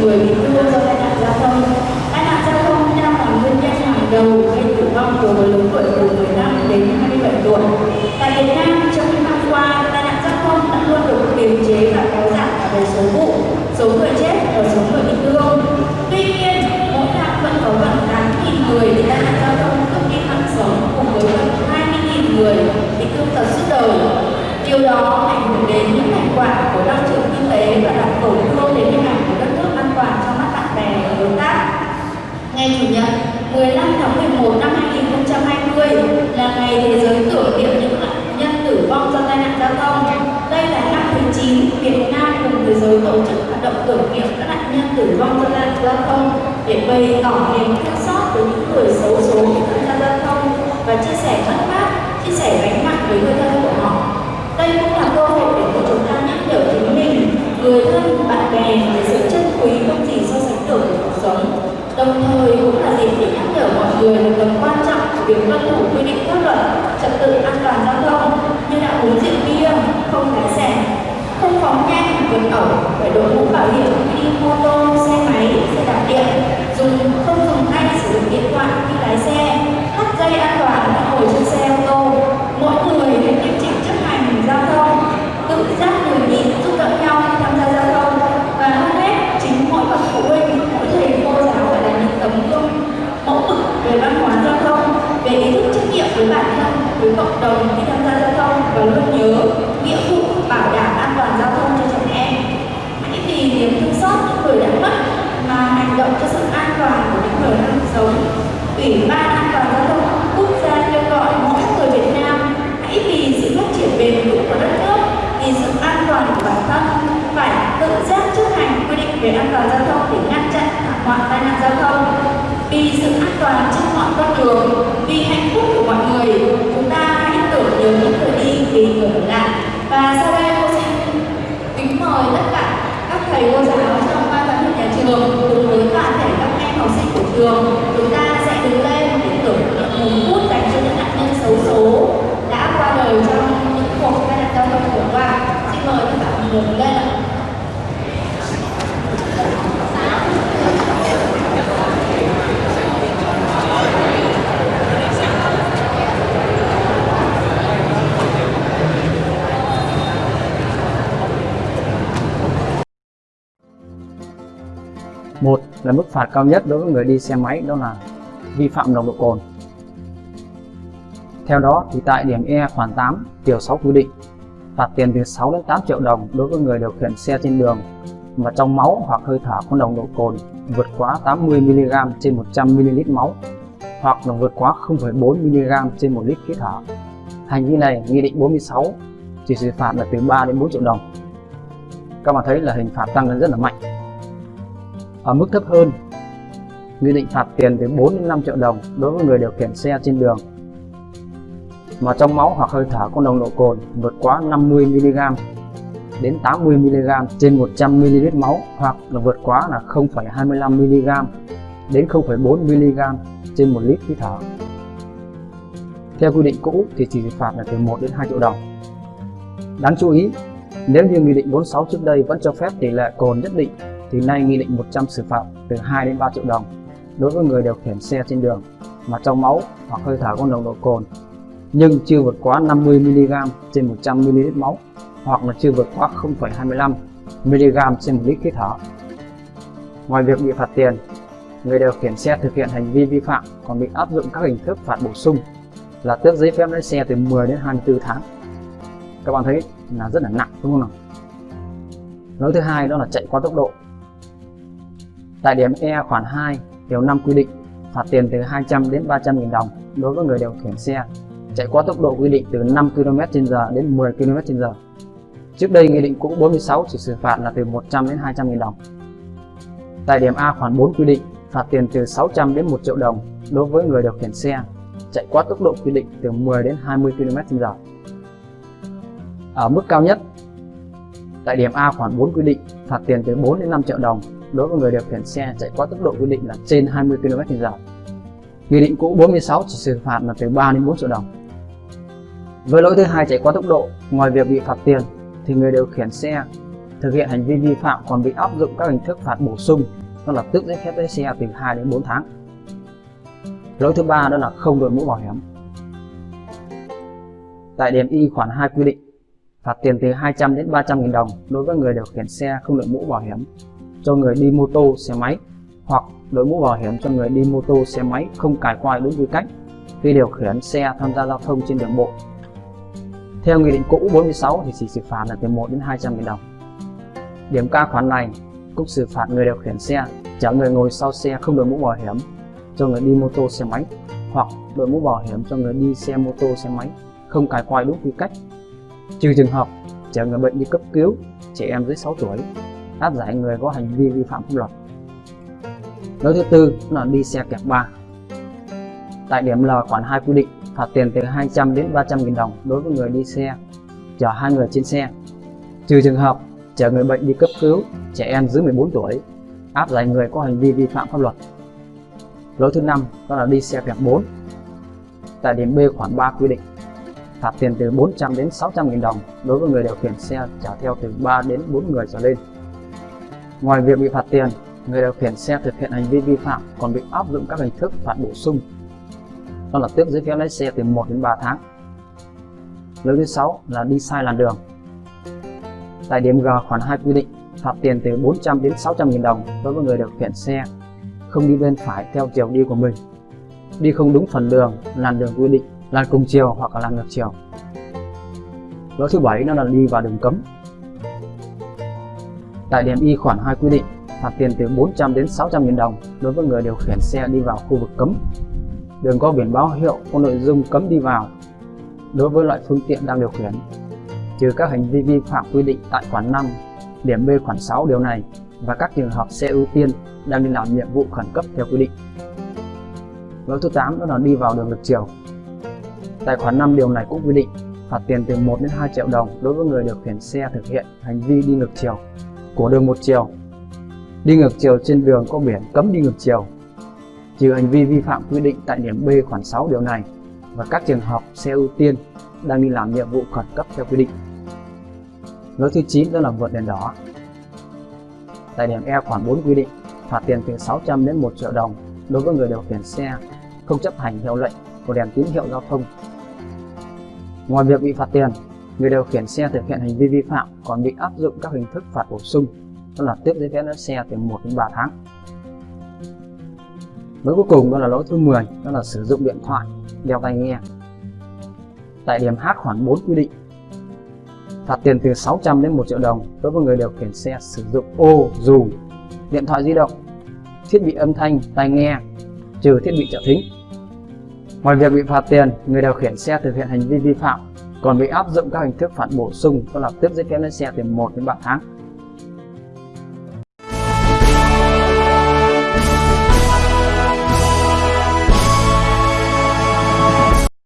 người bị thương do tai nạn giao thông. Tai nạn giao thông đang là nguyên nhân hàng đầu gây tử vong đối với lứa tuổi từ 15 đến 27 tuổi. Tại Việt Nam, trong những năm qua, tai nạn giao thông đã luôn được kiềm chế và kéo giảm cả về số vụ, số người chết và số người bị thương. Tuy nhiên, mỗi năm vẫn có gần 8.000 người bị tai nạn giao thông cướp đi mạng sống cùng với gần 20.000 người bị thương tật suốt đời. Điều đó ảnh hưởng đến những thành quả của tăng trưởng kinh tế và làm tổn thương đến hình ảnh của đất nước an toàn trong mắt bạn bè và đối tác. Ngày Chủ nhật 15 tháng 11 năm 2020 là ngày thế giới tưởng niệm những nạn nhân tử vong do tai nạn giao thông. Đây là năm thứ 9 Việt Nam cùng thế giới tổ chức hoạt động tưởng niệm các nạn nhân tử vong do tai nạn giao để bày tỏ niềm thương xót với những người xấu số tham gia giao thông và chia sẻ mất mát, chia sẻ gánh nặng với người thân của họ. Đây cũng là cơ hội để cho chúng ta nhắc nhở chính mình, người thân, bạn bè về sự chân quý không gì so sánh được của cuộc sống. Đồng thời cũng là dịp để nhắc nhở mọi người về tầm quan trọng của việc tuân thủ quy định pháp luật, trật tự an toàn giao thông như đã uống rượu bia, không lái phóng nhanh, vượt ẩu, phải đội mũ bảo hiểm khi mô tô, xe máy, xe đạp điện, dùng không dùng tay sử dụng điện thoại khi lái xe, thắt dây an toàn khi ngồi trên xe ô tô. Mỗi người hãy nghiêm chỉnh chấp hành giao thông, tự giác người nhịn giúp đỡ nhau khi tham gia giao thông. Và hơn hết chính mỗi bậc phụ huynh, mỗi thầy cô giáo phải là những tấm gương mẫu mực về văn hóa giao thông, về ý thức trách nhiệm với bản thân, với cộng đồng khi tham gia giao thông và luôn nhớ nghĩa vụ bảo đảm an toàn giao thông cho trẻ em. Hãy vì niềm thương xót những người đã mất mà hành động cho sự an toàn của những người đang sống. Ủy ban an toàn giao thông quốc gia kêu gọi mỗi người Việt Nam hãy vì sự phát triển bền vững của đất nước, vì sự an toàn của bản thân phải tự giác chấp hành quy định về an toàn giao thông để ngăn chặn thảm họa tai nạn giao thông. Vì sự an toàn trên mọi con đường, vì hạnh phúc của mọi người, chúng ta hãy tưởng nhớ những người đi vì người ở lại. Và sau đây cô xin kính mời tất cả các thầy cô giáo trong ban giám hiệu nhà trường cùng với toàn thể các em học chúng ta sẽ đứng lên để tưởng niệm một phút dành cho những nạn nhân xấu số đã qua đời trong những cuộc tai nạn giao thông vừa qua. Xin mời các bạn cùng lên Một là mức phạt cao nhất đối với người đi xe máy đó là vi phạm nồng độ cồn. Theo đó thì tại điểm E khoản 8 điều 6 quy định phạt tiền từ 6 đến 8 triệu đồng đối với người điều khiển xe trên đường mà trong máu hoặc hơi thở có nồng độ cồn vượt quá 80 mg trên 100 ml máu hoặc là vượt quá 0,4 mg trên 1 lít khí thở. Hành vi này nghị định 46 chỉ xử phạt là từ 3 đến 4 triệu đồng. Các bạn thấy là hình phạt tăng lên rất là mạnh ở mức thấp hơn nghị định phạt tiền từ 4 đến 5 triệu đồng đối với người điều khiển xe trên đường mà trong máu hoặc hơi thở có nồng độ cồn vượt quá 50 mg đến 80 mg trên 100 ml máu hoặc là vượt quá là 0,25 mg đến 0,4 mg trên 1 lít khí thở. Theo quy định cũ thì chỉ phạt là từ 1 đến 2 triệu đồng. Đáng chú ý, nếu như Nghị định 46 trước đây vẫn cho phép tỷ lệ cồn nhất định thì nay Nghị định 100 xử phạt từ 2 đến 3 triệu đồng đối với người điều khiển xe trên đường mà trong máu hoặc hơi thở có nồng độ cồn nhưng chưa vượt quá 50 mg trên 100 ml máu hoặc là chưa vượt quá 0,25 mg trên 1 lít khí thở. Ngoài việc bị phạt tiền, người điều khiển xe thực hiện hành vi vi phạm còn bị áp dụng các hình thức phạt bổ sung là tước giấy phép lái xe từ 10 đến 24 tháng. Các bạn thấy là rất là nặng đúng không nào? Lỗi thứ hai đó là chạy quá tốc độ. Tại điểm E khoản 2 điều 5 quy định phạt tiền từ 200 đến 300 nghìn đồng đối với người điều khiển xe chạy quá tốc độ quy định từ 5 km/h đến 10 km/h. Trước đây Nghị định cũ 46 chỉ xử phạt là từ 100 đến 200 nghìn đồng. Tại điểm A khoản 4 quy định phạt tiền từ 600 đến 1 triệu đồng đối với người điều khiển xe chạy quá tốc độ quy định từ 10 đến 20 km/h. Ở mức cao nhất, tại điểm A khoản 4 quy định phạt tiền từ 4 đến 5 triệu đồng đối với người điều khiển xe chạy quá tốc độ quy định là trên 20 km/h. Nghị định cũ 46 chỉ xử phạt là từ 3 đến 4 triệu đồng. Với lỗi thứ hai chạy quá tốc độ, ngoài việc bị phạt tiền thì người điều khiển xe thực hiện hành vi vi phạm còn bị áp dụng các hình thức phạt bổ sung đó là tước giấy phép lái xe từ 2 đến 4 tháng. Lỗi thứ ba đó là không đội mũ bảo hiểm. Tại điểm Y khoản 2 quy định phạt tiền từ 200 đến 300 nghìn đồng đối với người điều khiển xe không đội mũ bảo hiểm cho người đi mô tô, xe máy hoặc đội mũ bảo hiểm cho người đi mô tô, xe máy không cài quai đúng quy cách, khi điều khiển xe tham gia giao thông trên đường bộ. Theo Nghị định cũ 46 thì chỉ xử phạt là từ 1 đến 200 nghìn đồng. Điểm ca khoản này cũng xử phạt người điều khiển xe, chở người ngồi sau xe không đội mũ bảo hiểm cho người đi mô tô, xe máy hoặc đội mũ bảo hiểm cho người đi xe mô tô, xe máy không cài quai đúng quy cách trừ trường hợp chở người bệnh đi cấp cứu, trẻ em dưới 6 tuổi áp giải người có hành vi vi phạm pháp luật. Lỗi thứ tư là đi xe kẹp ba. Tại điểm L khoản 2 quy định, phạt tiền từ 200 đến 300 nghìn đồng đối với người đi xe, chở hai người trên xe. Trừ trường hợp chở người bệnh đi cấp cứu, trẻ em dưới 14 tuổi, áp giải người có hành vi vi phạm pháp luật. Lỗi thứ năm đó là đi xe kẹp 4 tại điểm B khoản 3 quy định, phạt tiền từ 400 đến 600 nghìn đồng đối với người điều khiển xe chở theo từ 3 đến 4 người trở lên. Ngoài việc bị phạt tiền, người điều khiển xe thực hiện hành vi vi phạm còn bị áp dụng các hình thức phạt bổ sung. Đó là tước giấy phép lái xe từ 1 đến 3 tháng. Lỗi thứ 6 là đi sai làn đường. Tại điểm G khoản 2 quy định phạt tiền từ 400 đến 600 nghìn đồng đối với người điều khiển xe không đi bên phải theo chiều đi của mình, đi không đúng phần đường, làn đường quy định làn cùng chiều hoặc là làn ngược chiều lỗi thứ bảy nó là đi vào đường cấm tại điểm y khoản 2 quy định, phạt tiền từ 400 đến 600 nghìn đồng đối với người điều khiển xe đi vào khu vực cấm. Đường có biển báo hiệu có nội dung cấm đi vào đối với loại phương tiện đang điều khiển. Trừ các hành vi vi phạm quy định tại khoản 5 điểm B khoản 6 điều này và các trường hợp xe ưu tiên đang đi làm nhiệm vụ khẩn cấp theo quy định. Lỗi thứ 8 đó là đi vào đường ngược chiều. Tại khoản 5 điều này cũng quy định phạt tiền từ 1 đến 2 triệu đồng đối với người điều khiển xe thực hiện hành vi đi ngược chiều của đường một chiều. Đi ngược chiều trên đường có biển cấm đi ngược chiều. Trừ hành vi vi phạm quy định tại điểm B khoản 6 điều này và các trường hợp xe ưu tiên đang đi làm nhiệm vụ khẩn cấp theo quy định. Lỗi thứ 9 đó là vượt đèn đỏ. Tại điểm E khoản 4 quy định phạt tiền từ 600 đến 1 triệu đồng đối với người điều khiển xe không chấp hành hiệu lệnh của đèn tín hiệu giao thông Ngoài việc bị phạt tiền, người điều khiển xe thực hiện hành vi vi phạm còn bị áp dụng các hình thức phạt bổ sung, đó là tước giấy phép lái xe từ 1 đến 3 tháng. Lỗi cuối cùng đó là lỗi thứ 10, đó là sử dụng điện thoại, đeo tai nghe. Tại điểm H khoản 4 quy định phạt tiền từ 600 đến 1 triệu đồng đối với người điều khiển xe sử dụng ô dù điện thoại di động, thiết bị âm thanh, tai nghe, trừ thiết bị trợ thính Ngoài việc bị phạt tiền, người điều khiển xe thực hiện hành vi vi phạm còn bị áp dụng các hình thức phạt bổ sung đó là tước giấy phép lái xe từ 1 đến 3 tháng